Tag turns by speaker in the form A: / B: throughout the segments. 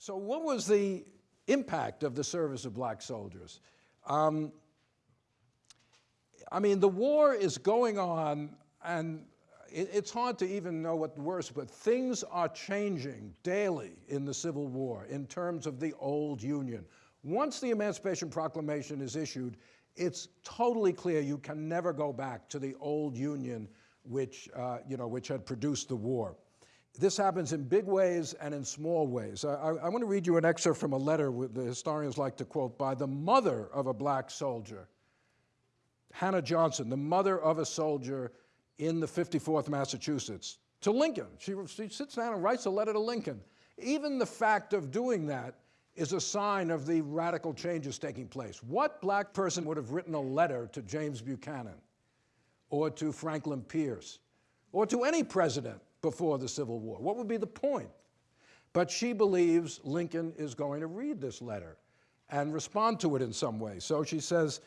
A: So what was the impact of the service of black soldiers? Um, I mean, the war is going on, and it, it's hard to even know what the worst, but things are changing daily in the Civil War in terms of the old Union. Once the Emancipation Proclamation is issued, it's totally clear you can never go back to the old Union which, uh, you know, which had produced the war. This happens in big ways and in small ways. I, I, want to read you an excerpt from a letter the historians like to quote by the mother of a black soldier, Hannah Johnson, the mother of a soldier in the 54th Massachusetts, to Lincoln. She, she sits down and writes a letter to Lincoln. Even the fact of doing that is a sign of the radical changes taking place. What black person would have written a letter to James Buchanan or to Franklin Pierce or to any president before the Civil War. What would be the point? But she believes Lincoln is going to read this letter and respond to it in some way. So she says,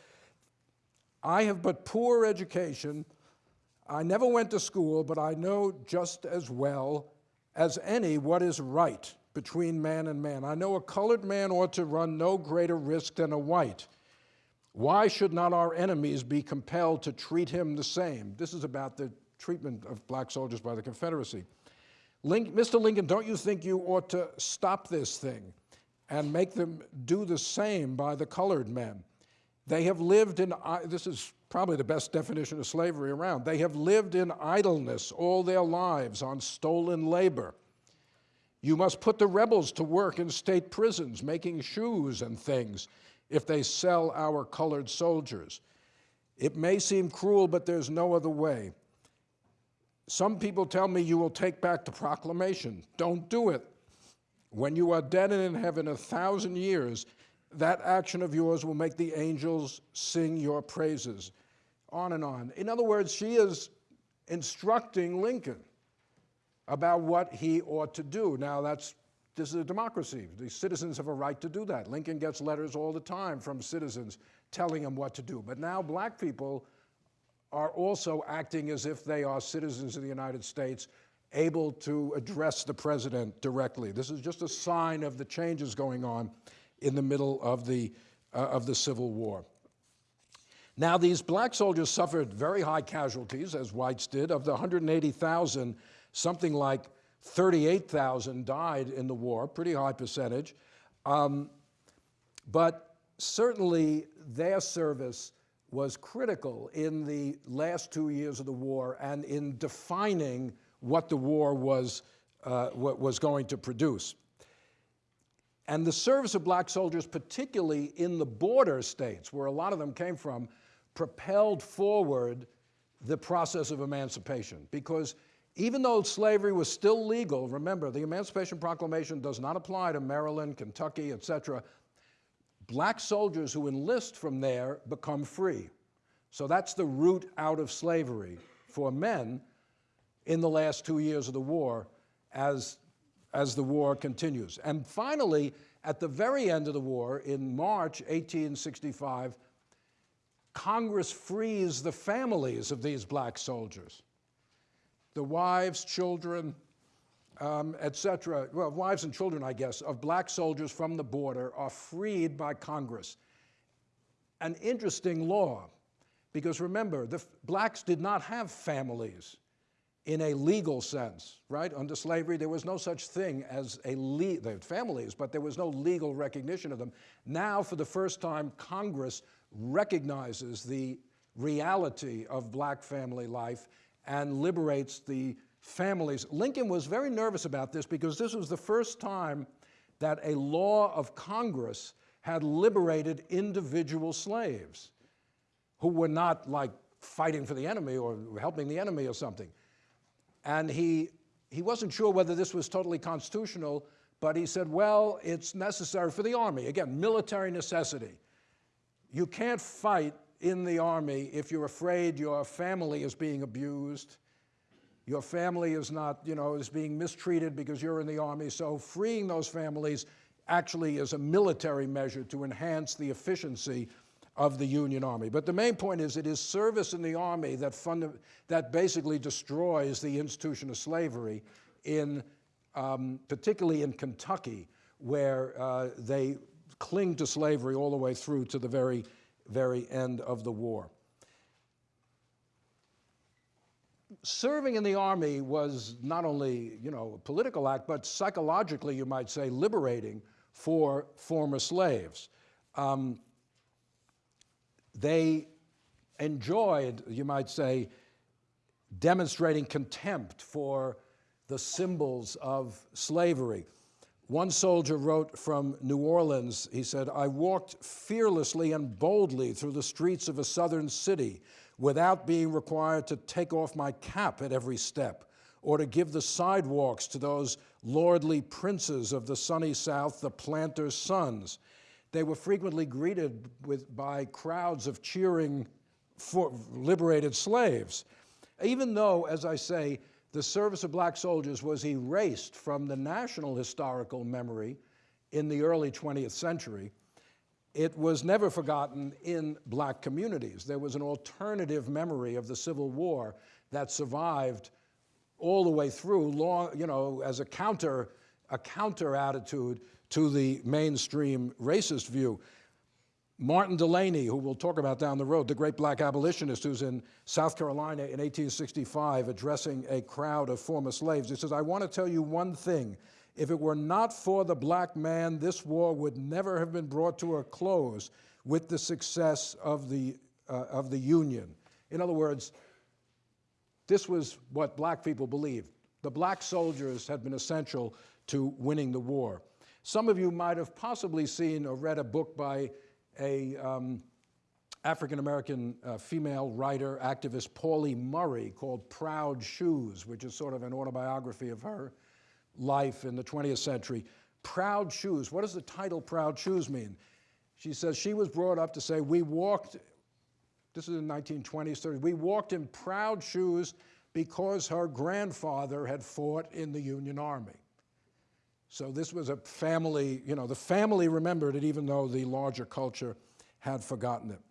A: I have but poor education. I never went to school, but I know just as well as any what is right between man and man. I know a colored man ought to run no greater risk than a white. Why should not our enemies be compelled to treat him the same? This is about the treatment of black soldiers by the Confederacy. Link, Mr. Lincoln, don't you think you ought to stop this thing and make them do the same by the colored men? They have lived in, this is probably the best definition of slavery around, they have lived in idleness all their lives on stolen labor. You must put the rebels to work in state prisons, making shoes and things, if they sell our colored soldiers. It may seem cruel, but there's no other way. Some people tell me you will take back the proclamation. Don't do it. When you are dead and in heaven a thousand years, that action of yours will make the angels sing your praises. On and on. In other words, she is instructing Lincoln about what he ought to do. Now, that's this is a democracy. The citizens have a right to do that. Lincoln gets letters all the time from citizens telling him what to do. But now black people are also acting as if they are citizens of the United States, able to address the president directly. This is just a sign of the changes going on in the middle of the, uh, of the Civil War. Now, these black soldiers suffered very high casualties, as whites did. Of the 180,000, something like 38,000 died in the war, pretty high percentage. Um, but certainly their service was critical in the last two years of the war and in defining what the war was, uh, what was going to produce. And the service of black soldiers, particularly in the border states, where a lot of them came from, propelled forward the process of emancipation. Because even though slavery was still legal, remember, the Emancipation Proclamation does not apply to Maryland, Kentucky, et cetera black soldiers who enlist from there become free. So that's the route out of slavery for men in the last two years of the war as, as the war continues. And finally, at the very end of the war, in March 1865, Congress frees the families of these black soldiers. The wives, children, um, etc., well, wives and children, I guess, of black soldiers from the border are freed by Congress. An interesting law, because remember, the blacks did not have families in a legal sense, right? Under slavery, there was no such thing as a le they had families, but there was no legal recognition of them. Now, for the first time, Congress recognizes the reality of black family life and liberates the families. Lincoln was very nervous about this because this was the first time that a law of Congress had liberated individual slaves who were not like fighting for the enemy or helping the enemy or something. And he, he wasn't sure whether this was totally constitutional, but he said, well, it's necessary for the army. Again, military necessity. You can't fight in the army if you're afraid your family is being abused, your family is not, you know, is being mistreated because you're in the army. So freeing those families actually is a military measure to enhance the efficiency of the Union Army. But the main point is it is service in the Army that, that basically destroys the institution of slavery in, um, particularly in Kentucky, where uh, they cling to slavery all the way through to the very, very end of the war. Serving in the army was not only, you know, a political act, but psychologically, you might say, liberating for former slaves. Um, they enjoyed, you might say, demonstrating contempt for the symbols of slavery. One soldier wrote from New Orleans, he said, I walked fearlessly and boldly through the streets of a southern city without being required to take off my cap at every step or to give the sidewalks to those lordly princes of the sunny South, the planters' sons. They were frequently greeted with, by crowds of cheering for liberated slaves. Even though, as I say, the service of black soldiers was erased from the national historical memory in the early 20th century, it was never forgotten in black communities. There was an alternative memory of the Civil War that survived all the way through, long, you know, as a counter, a counter attitude to the mainstream racist view. Martin Delany, who we'll talk about down the road, the great black abolitionist who's in South Carolina in 1865 addressing a crowd of former slaves, he says, I want to tell you one thing. If it were not for the black man, this war would never have been brought to a close with the success of the, uh, of the Union. In other words, this was what black people believed. The black soldiers had been essential to winning the war. Some of you might have possibly seen or read a book by a um, African-American uh, female writer, activist, Pauli Murray, called Proud Shoes, which is sort of an autobiography of her life in the 20th century. Proud Shoes, what does the title Proud Shoes mean? She says she was brought up to say, we walked, this is in 1920s, 30s, we walked in proud shoes because her grandfather had fought in the Union Army. So this was a family, you know, the family remembered it even though the larger culture had forgotten it.